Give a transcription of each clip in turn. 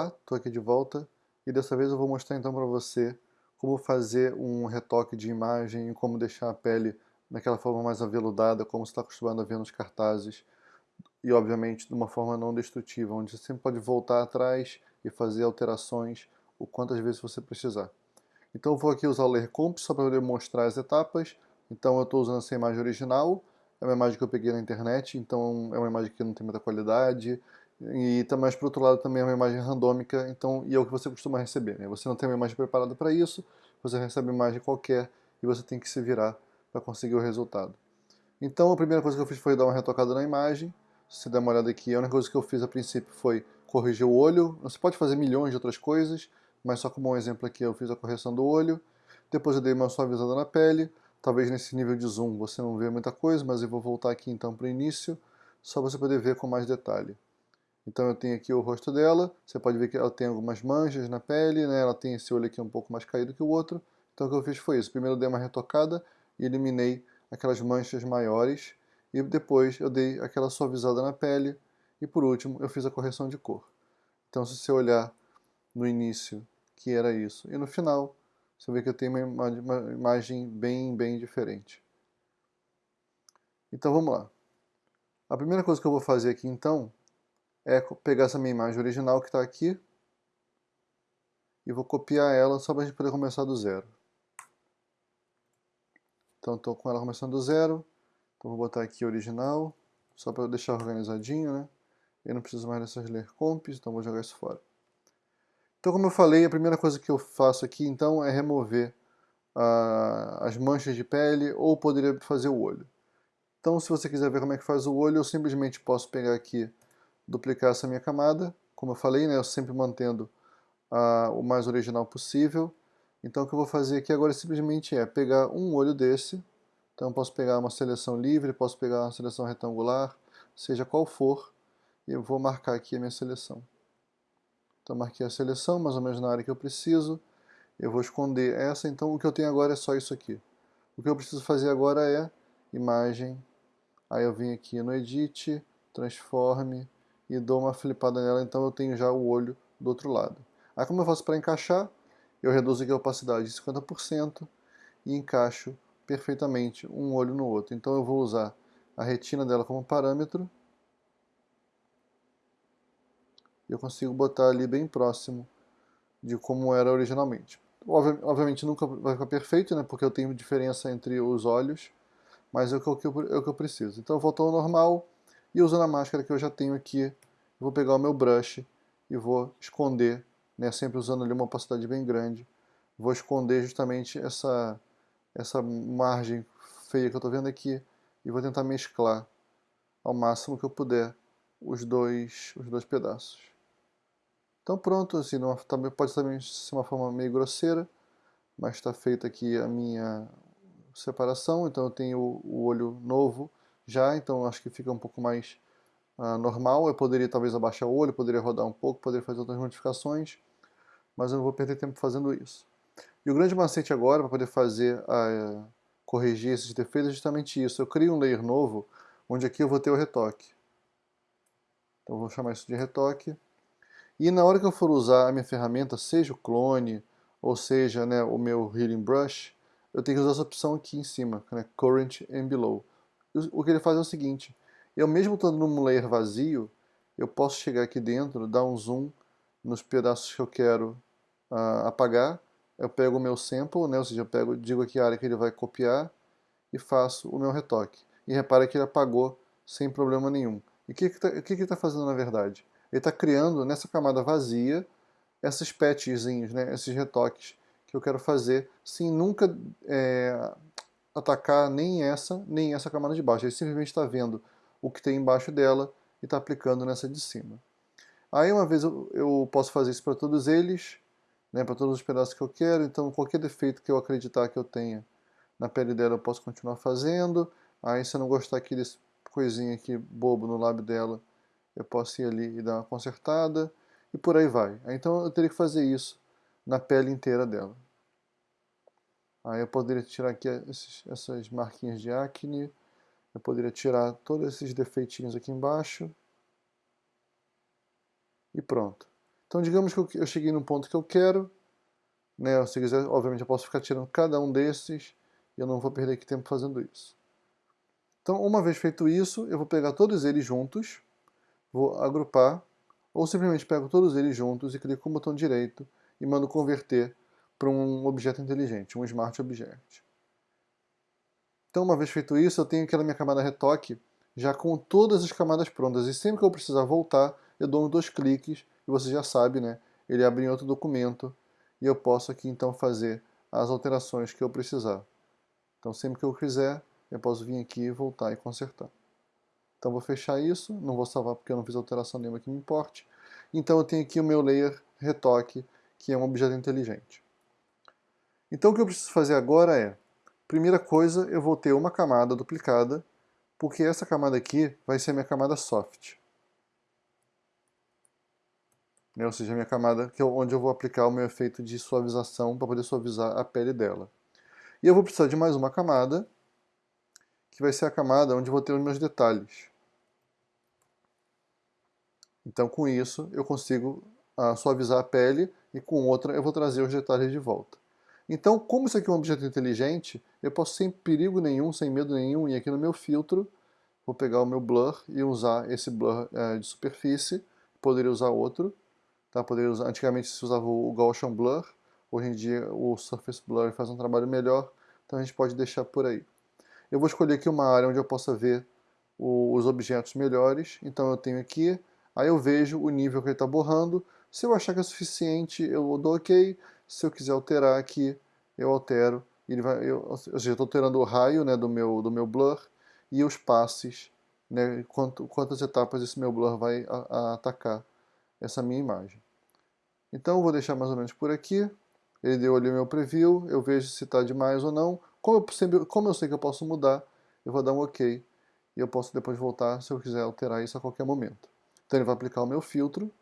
Olá, estou aqui de volta e dessa vez eu vou mostrar então para você como fazer um retoque de imagem e como deixar a pele daquela forma mais aveludada, como você está acostumado a ver nos cartazes e obviamente de uma forma não destrutiva, onde você sempre pode voltar atrás e fazer alterações o quantas vezes você precisar. Então eu vou aqui usar o Layer Comp só para poder mostrar as etapas, então eu estou usando essa imagem original, é uma imagem que eu peguei na internet, então é uma imagem que não tem muita qualidade, e mas por outro lado também é uma imagem randômica, então, e é o que você costuma receber. Né? Você não tem uma imagem preparada para isso, você recebe uma imagem qualquer e você tem que se virar para conseguir o resultado. Então a primeira coisa que eu fiz foi dar uma retocada na imagem. Se você der uma olhada aqui, a única coisa que eu fiz a princípio foi corrigir o olho. Você pode fazer milhões de outras coisas, mas só como um exemplo aqui eu fiz a correção do olho. Depois eu dei uma suavizada na pele. Talvez nesse nível de zoom você não vê muita coisa, mas eu vou voltar aqui então para o início, só para você poder ver com mais detalhe. Então eu tenho aqui o rosto dela, você pode ver que ela tem algumas manchas na pele, né? ela tem esse olho aqui um pouco mais caído que o outro. Então o que eu fiz foi isso, primeiro eu dei uma retocada e eliminei aquelas manchas maiores, e depois eu dei aquela suavizada na pele, e por último eu fiz a correção de cor. Então se você olhar no início, que era isso, e no final, você vê que eu tenho uma, uma imagem bem, bem diferente. Então vamos lá. A primeira coisa que eu vou fazer aqui então é pegar essa minha imagem original que está aqui e vou copiar ela só para a gente poder começar do zero. Então estou com ela começando do zero, então vou botar aqui original, só para deixar organizadinho, né? Eu não preciso mais dessas ler comps, então vou jogar isso fora. Então como eu falei, a primeira coisa que eu faço aqui então é remover uh, as manchas de pele ou poderia fazer o olho. Então se você quiser ver como é que faz o olho, eu simplesmente posso pegar aqui duplicar essa minha camada. Como eu falei, né, eu sempre mantendo o mais original possível. Então o que eu vou fazer aqui agora simplesmente é pegar um olho desse. Então eu posso pegar uma seleção livre, posso pegar uma seleção retangular, seja qual for. E eu vou marcar aqui a minha seleção. Então marquei a seleção, mais ou menos na área que eu preciso. Eu vou esconder essa, então o que eu tenho agora é só isso aqui. O que eu preciso fazer agora é imagem, aí eu vim aqui no Edit, Transforme, e dou uma flipada nela, então eu tenho já o olho do outro lado. Aí como eu faço para encaixar? Eu reduzo aqui a opacidade de 50% e encaixo perfeitamente um olho no outro. Então eu vou usar a retina dela como parâmetro. Eu consigo botar ali bem próximo de como era originalmente. Obviamente nunca vai ficar perfeito, né, porque eu tenho diferença entre os olhos, mas é o que eu, é o que eu preciso. Então eu volto ao normal, e usando a máscara que eu já tenho aqui, vou pegar o meu brush e vou esconder, né, sempre usando ali uma opacidade bem grande, vou esconder justamente essa, essa margem feia que eu estou vendo aqui e vou tentar mesclar ao máximo que eu puder os dois, os dois pedaços. Então pronto, assim, numa, pode também ser uma forma meio grosseira, mas está feita aqui a minha separação, então eu tenho o olho novo já, então acho que fica um pouco mais uh, normal. Eu poderia talvez abaixar o olho, poderia rodar um pouco, poderia fazer outras modificações, mas eu não vou perder tempo fazendo isso. E o grande macete agora, para poder fazer, uh, corrigir esses defeitos, é justamente isso. Eu crio um layer novo, onde aqui eu vou ter o retoque. Então eu vou chamar isso de retoque. E na hora que eu for usar a minha ferramenta, seja o clone, ou seja né, o meu Healing Brush, eu tenho que usar essa opção aqui em cima, né, Current and Below o que ele faz é o seguinte, eu mesmo estando num layer vazio, eu posso chegar aqui dentro, dar um zoom nos pedaços que eu quero uh, apagar, eu pego o meu sample, né, ou seja, eu pego, digo aqui a área que ele vai copiar e faço o meu retoque. E repara que ele apagou sem problema nenhum. E o que, que, tá, que, que ele está fazendo na verdade? Ele está criando nessa camada vazia esses patchzinhos, né, esses retoques que eu quero fazer sem nunca é, atacar nem essa, nem essa camada de baixo. Ele simplesmente está vendo o que tem embaixo dela e está aplicando nessa de cima. Aí uma vez eu, eu posso fazer isso para todos eles, né, para todos os pedaços que eu quero, então qualquer defeito que eu acreditar que eu tenha na pele dela eu posso continuar fazendo. Aí se eu não gostar aqui desse coisinha aqui bobo no lábio dela, eu posso ir ali e dar uma consertada e por aí vai. Então eu teria que fazer isso na pele inteira dela. Aí eu poderia tirar aqui esses, essas marquinhas de acne, eu poderia tirar todos esses defeitinhos aqui embaixo. E pronto. Então digamos que eu cheguei no ponto que eu quero, né? se quiser, obviamente eu posso ficar tirando cada um desses, e eu não vou perder aqui tempo fazendo isso. Então uma vez feito isso, eu vou pegar todos eles juntos, vou agrupar, ou simplesmente pego todos eles juntos e clico com o botão direito e mando converter para um objeto inteligente, um Smart Object. Então, uma vez feito isso, eu tenho aqui na minha camada retoque já com todas as camadas prontas. E sempre que eu precisar voltar, eu dou dois cliques, e você já sabe, né? Ele abre em outro documento, e eu posso aqui então fazer as alterações que eu precisar. Então, sempre que eu quiser, eu posso vir aqui, voltar e consertar. Então, vou fechar isso, não vou salvar porque eu não fiz alteração nenhuma que me importe. Então, eu tenho aqui o meu layer retoque, que é um objeto inteligente. Então, o que eu preciso fazer agora é Primeira coisa, eu vou ter uma camada duplicada, porque essa camada aqui vai ser minha camada soft. Né? Ou seja, a minha camada que é onde eu vou aplicar o meu efeito de suavização para poder suavizar a pele dela. E eu vou precisar de mais uma camada, que vai ser a camada onde eu vou ter os meus detalhes. Então, com isso, eu consigo uh, suavizar a pele e com outra eu vou trazer os detalhes de volta. Então, como isso aqui é um objeto inteligente, eu posso sem perigo nenhum, sem medo nenhum, ir aqui no meu filtro, vou pegar o meu blur e usar esse blur é, de superfície, poderia usar outro, tá? poderia usar, antigamente se usava o Gaussian Blur, hoje em dia o Surface Blur faz um trabalho melhor, então a gente pode deixar por aí. Eu vou escolher aqui uma área onde eu possa ver o, os objetos melhores, então eu tenho aqui, aí eu vejo o nível que ele está borrando, se eu achar que é suficiente eu dou OK, se eu quiser alterar aqui, eu altero. Ele vai, eu, ou seja, estou alterando o raio né, do, meu, do meu blur e os passes, né, quanto, quantas etapas esse meu blur vai a, a atacar essa minha imagem. Então eu vou deixar mais ou menos por aqui. Ele deu ali o meu preview, eu vejo se está demais ou não. Como eu, sempre, como eu sei que eu posso mudar, eu vou dar um OK. E eu posso depois voltar se eu quiser alterar isso a qualquer momento. Então ele vai aplicar o meu filtro.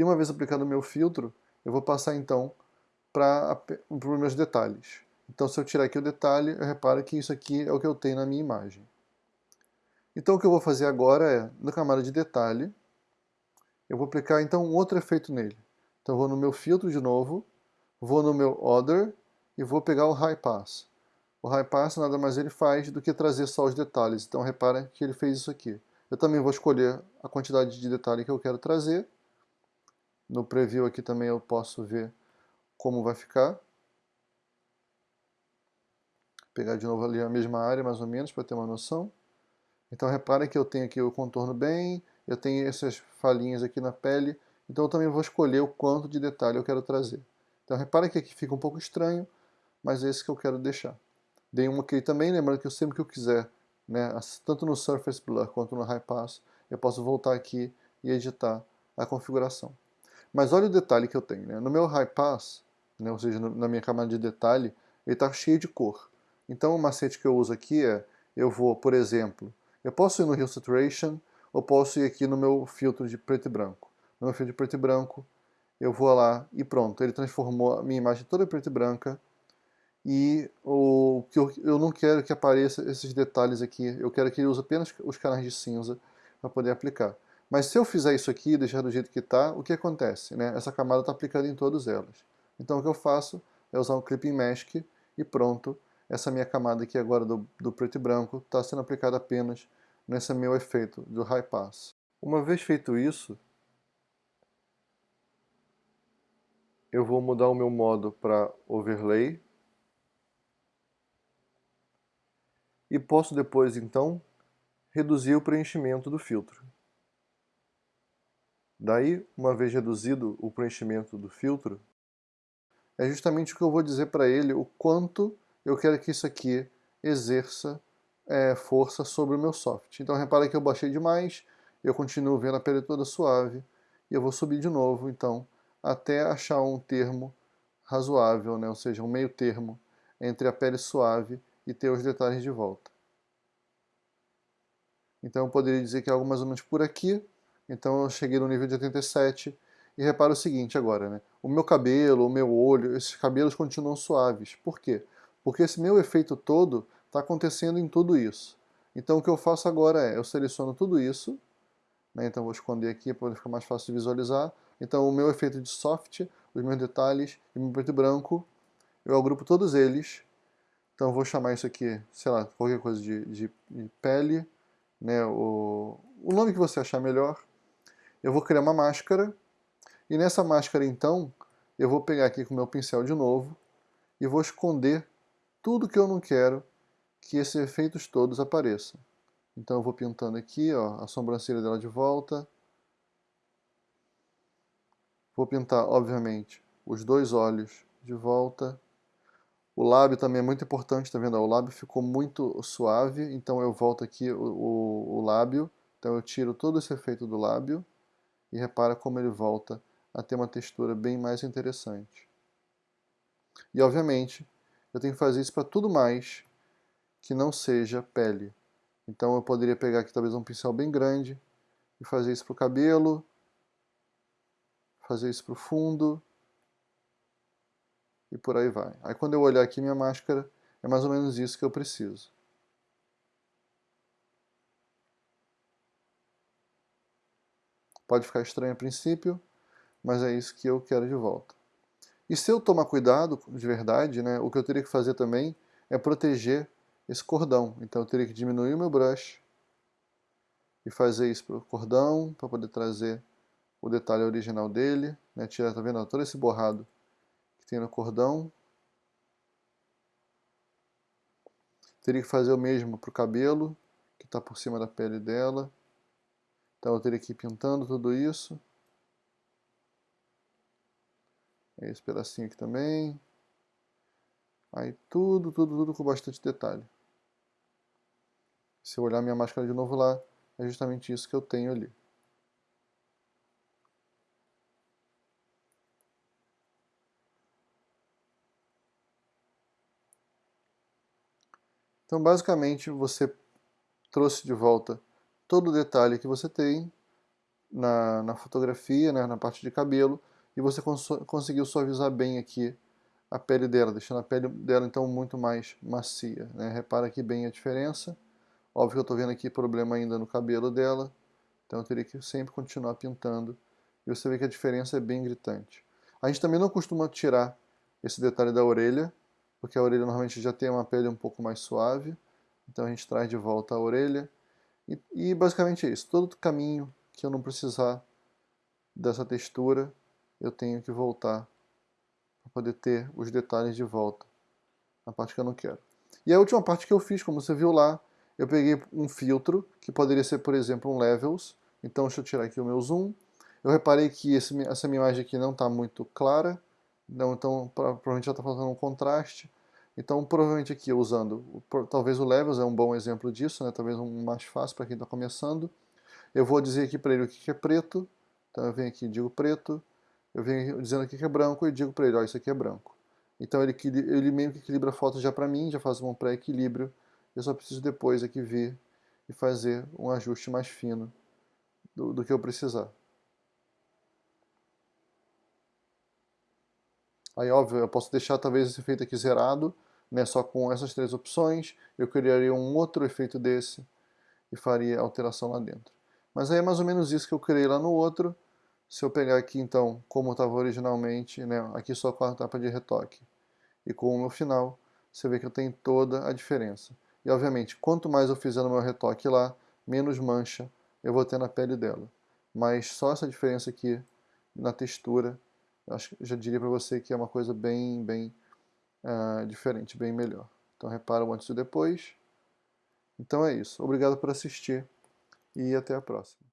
E uma vez aplicado o meu filtro, eu vou passar então para os meus detalhes. Então se eu tirar aqui o detalhe, eu reparo que isso aqui é o que eu tenho na minha imagem. Então o que eu vou fazer agora é, na camada de detalhe, eu vou aplicar então um outro efeito nele. Então eu vou no meu filtro de novo, vou no meu Other e vou pegar o High Pass. O High Pass nada mais ele faz do que trazer só os detalhes. Então repara que ele fez isso aqui. Eu também vou escolher a quantidade de detalhe que eu quero trazer no preview aqui também eu posso ver como vai ficar. Pegar de novo ali a mesma área, mais ou menos, para ter uma noção. Então reparem que eu tenho aqui o contorno bem, eu tenho essas falhinhas aqui na pele, então eu também vou escolher o quanto de detalhe eu quero trazer. Então reparem que aqui fica um pouco estranho, mas é esse que eu quero deixar. Dei um OK também, lembrando que eu sempre que eu quiser, né, tanto no Surface Blur quanto no High Pass, eu posso voltar aqui e editar a configuração. Mas olha o detalhe que eu tenho. Né? No meu high pass, né, ou seja, no, na minha camada de detalhe, ele está cheio de cor. Então o macete que eu uso aqui é, eu vou, por exemplo, eu posso ir no Hue Saturation, ou posso ir aqui no meu filtro de preto e branco. No meu filtro de preto e branco, eu vou lá e pronto, ele transformou a minha imagem toda preta e branca, e o que eu, eu não quero que apareça esses detalhes aqui, eu quero que ele use apenas os canais de cinza para poder aplicar. Mas se eu fizer isso aqui e deixar do jeito que está, o que acontece? Né? Essa camada está aplicada em todas elas. Então o que eu faço é usar um Clipping Mask e pronto, essa minha camada aqui agora do, do preto e branco está sendo aplicada apenas nesse meu efeito do High Pass. Uma vez feito isso, eu vou mudar o meu modo para Overlay e posso depois então reduzir o preenchimento do filtro. Daí, uma vez reduzido o preenchimento do filtro, é justamente o que eu vou dizer para ele o quanto eu quero que isso aqui exerça é, força sobre o meu soft. Então repara que eu baixei demais, eu continuo vendo a pele toda suave, e eu vou subir de novo, então, até achar um termo razoável, né? ou seja, um meio termo entre a pele suave e ter os detalhes de volta. Então eu poderia dizer que é algo mais ou menos por aqui, então eu cheguei no nível de 87 e repara o seguinte agora, né? O meu cabelo, o meu olho, esses cabelos continuam suaves. Por quê? Porque esse meu efeito todo está acontecendo em tudo isso. Então o que eu faço agora é, eu seleciono tudo isso, né? então vou esconder aqui para ficar mais fácil de visualizar. Então o meu efeito de soft, os meus detalhes e meu preto e branco, eu agrupo todos eles. Então vou chamar isso aqui, sei lá, qualquer coisa de, de, de pele, né? o, o nome que você achar melhor. Eu vou criar uma máscara, e nessa máscara então, eu vou pegar aqui com o meu pincel de novo, e vou esconder tudo que eu não quero que esses efeitos todos apareçam. Então eu vou pintando aqui ó, a sobrancelha dela de volta. Vou pintar, obviamente, os dois olhos de volta. O lábio também é muito importante, tá vendo? O lábio ficou muito suave, então eu volto aqui o, o, o lábio. Então eu tiro todo esse efeito do lábio e repara como ele volta a ter uma textura bem mais interessante. E obviamente, eu tenho que fazer isso para tudo mais que não seja pele. Então eu poderia pegar aqui talvez um pincel bem grande e fazer isso para o cabelo, fazer isso para o fundo e por aí vai. Aí quando eu olhar aqui minha máscara, é mais ou menos isso que eu preciso. Pode ficar estranho a princípio, mas é isso que eu quero de volta. E se eu tomar cuidado de verdade, né, o que eu teria que fazer também é proteger esse cordão. Então eu teria que diminuir o meu brush e fazer isso para o cordão, para poder trazer o detalhe original dele, né, tirar, tá vendo, todo esse borrado que tem no cordão. Teria que fazer o mesmo para o cabelo, que está por cima da pele dela. Então eu teria que ir pintando tudo isso. Esse pedacinho aqui também. Aí tudo, tudo, tudo com bastante detalhe. Se eu olhar minha máscara de novo lá, é justamente isso que eu tenho ali. Então, basicamente, você trouxe de volta todo o detalhe que você tem na, na fotografia, né, na parte de cabelo, e você cons conseguiu suavizar bem aqui a pele dela, deixando a pele dela então muito mais macia. Né? Repara aqui bem a diferença. Óbvio que eu estou vendo aqui problema ainda no cabelo dela, então eu teria que sempre continuar pintando. E você vê que a diferença é bem gritante. A gente também não costuma tirar esse detalhe da orelha, porque a orelha normalmente já tem uma pele um pouco mais suave, então a gente traz de volta a orelha. E, e basicamente é isso, todo caminho que eu não precisar dessa textura, eu tenho que voltar para poder ter os detalhes de volta, a parte que eu não quero. E a última parte que eu fiz, como você viu lá, eu peguei um filtro, que poderia ser, por exemplo, um Levels. Então, deixa eu tirar aqui o meu zoom. Eu reparei que esse, essa minha imagem aqui não está muito clara, não, então provavelmente já está faltando um contraste. Então, provavelmente aqui, usando, talvez o Levels é um bom exemplo disso, né? talvez um mais fácil para quem está começando. Eu vou dizer aqui para ele o que é preto, então eu venho aqui e digo preto, eu venho dizendo aqui que é branco e digo para ele, ó, isso aqui é branco. Então ele, ele meio que equilibra a foto já para mim, já faz um pré-equilíbrio eu só preciso depois aqui vir e fazer um ajuste mais fino do, do que eu precisar. Aí, óbvio, eu posso deixar talvez esse efeito aqui zerado, né, só com essas três opções, eu criaria um outro efeito desse e faria alteração lá dentro. Mas aí é mais ou menos isso que eu criei lá no outro. Se eu pegar aqui, então, como estava originalmente, né, aqui só com a etapa de retoque, e com o meu final, você vê que eu tenho toda a diferença. E obviamente, quanto mais eu fizer no meu retoque lá, menos mancha eu vou ter na pele dela. Mas só essa diferença aqui na textura, acho, já diria para você que é uma coisa bem, bem uh, diferente, bem melhor. Então repara o antes e depois. Então é isso. Obrigado por assistir e até a próxima.